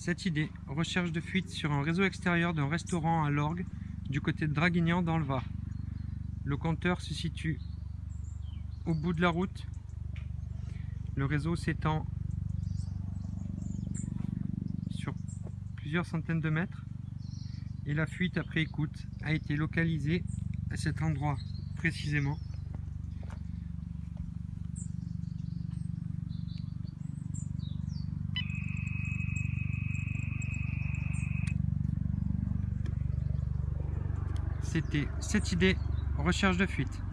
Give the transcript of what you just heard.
Cette idée, recherche de fuite sur un réseau extérieur d'un restaurant à l'orgue du côté de Draguignan dans le Var. Le compteur se situe au bout de la route. Le réseau s'étend sur plusieurs centaines de mètres et la fuite après écoute a été localisée à cet endroit précisément. C'était cette idée, recherche de fuite.